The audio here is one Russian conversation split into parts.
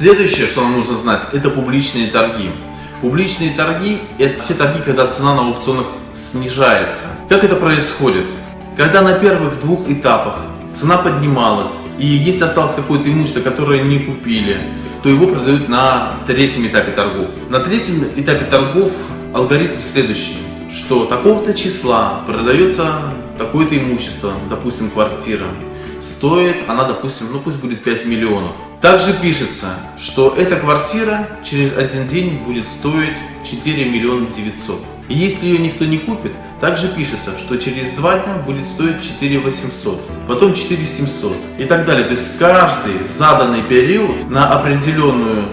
Следующее, что нам нужно знать, это публичные торги. Публичные торги – это те торги, когда цена на аукционах снижается. Как это происходит? Когда на первых двух этапах цена поднималась, и если осталось какое-то имущество, которое не купили, то его продают на третьем этапе торгов. На третьем этапе торгов алгоритм следующий, что такого-то числа продается такое-то имущество, допустим, квартира, стоит она, допустим, ну пусть будет 5 миллионов. Также пишется, что эта квартира через один день будет стоить 4 миллиона 900. И если ее никто не купит, также пишется, что через два дня будет стоить 4 800, потом 4 700 и так далее. То есть каждый заданный период на определенную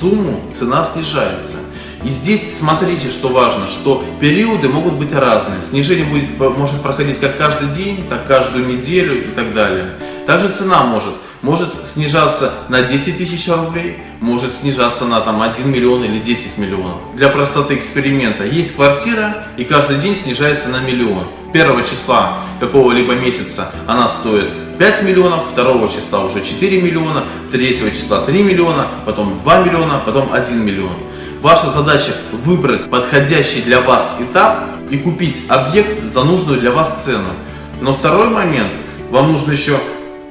сумму цена снижается. И здесь смотрите, что важно, что периоды могут быть разные. Снижение будет, может проходить как каждый день, так каждую неделю и так далее. Также цена может, может снижаться на 10 тысяч рублей, может снижаться на там, 1 миллион или 10 миллионов. Для простоты эксперимента есть квартира и каждый день снижается на миллион. Первого числа какого-либо месяца она стоит 5 миллионов, второго числа уже 4 миллиона, третьего числа 3 миллиона, потом 2 миллиона, потом 1 миллион. Ваша задача выбрать подходящий для вас этап и купить объект за нужную для вас цену. Но второй момент, вам нужно еще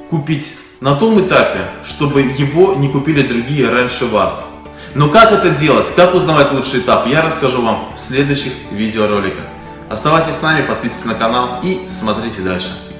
купить на том этапе, чтобы его не купили другие раньше вас. Но как это делать, как узнавать лучший этап, я расскажу вам в следующих видеороликах. Оставайтесь с нами, подписывайтесь на канал и смотрите дальше.